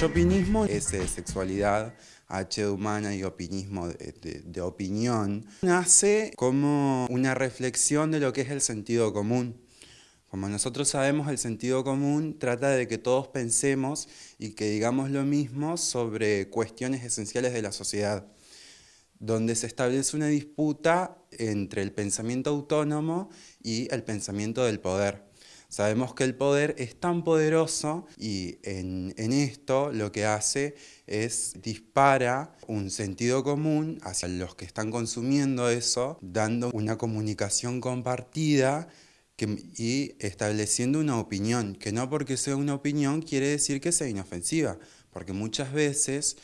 Yopinismo es de sexualidad, H humana y opinismo de, opinión. Nace como una reflexión de lo que es el sentido común. Como nosotros sabemos, el sentido común trata de que todos pensemos y que digamos lo mismo sobre cuestiones esenciales de la sociedad, donde se establece una disputa entre el pensamiento autónomo y el pensamiento del poder. Sabemos que el poder es tan poderoso y en, esto lo que hace es dispara un sentido común hacia los que están consumiendo eso, dando una comunicación compartida y estableciendo una opinión, que no porque sea una opinión quiere decir que sea inofensiva, porque muchas veces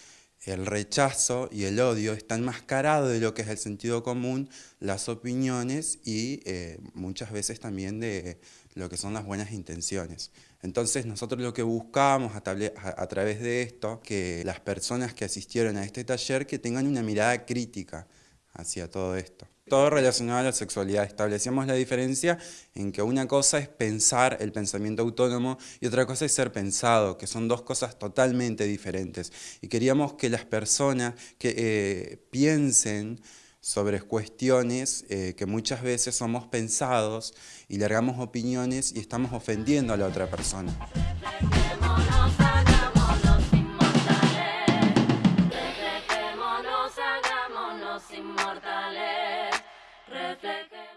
el rechazo y el odio están mascarados de lo que es el sentido común, las opiniones y eh, muchas veces también de lo que son las buenas intenciones. Entonces nosotros lo que buscamos a, a, través de esto, que las personas que asistieron a este taller que tengan una mirada crítica hacia todo esto. Todo relacionado a la sexualidad. Establecemos la diferencia en que una cosa es pensar el pensamiento autónomo y otra cosa es ser pensado, que son dos cosas totalmente diferentes. Y queríamos que las personas que eh, piensen sobre cuestiones eh, que muchas veces somos pensados y largamos opiniones y estamos ofendiendo a la otra persona. Reflectales.